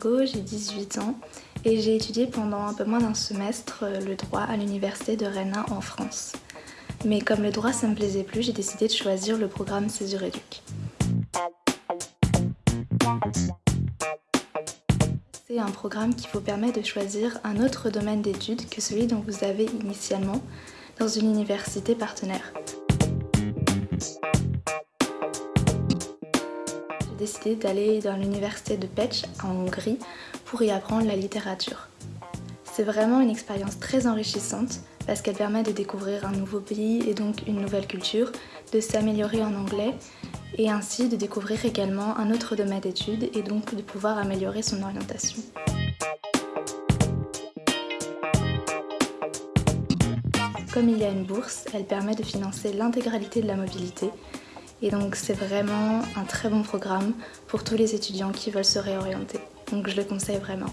J'ai 18 ans et j'ai étudié pendant un peu moins d'un semestre euh, le droit à l'université de Rennes en France. Mais comme le droit ça me plaisait plus, j'ai décidé de choisir le programme Césure Éduc. C'est un programme qui vous permet de choisir un autre domaine d'études que celui dont vous avez initialement dans une université partenaire. Décidé d'aller dans l'université de Pech en Hongrie pour y apprendre la littérature. C'est vraiment une expérience très enrichissante parce qu'elle permet de découvrir un nouveau pays et donc une nouvelle culture, de s'améliorer en anglais et ainsi de découvrir également un autre domaine d'études et donc de pouvoir améliorer son orientation. Comme il y a une bourse, elle permet de financer l'intégralité de la mobilité et donc c'est vraiment un très bon programme pour tous les étudiants qui veulent se réorienter. Donc je le conseille vraiment.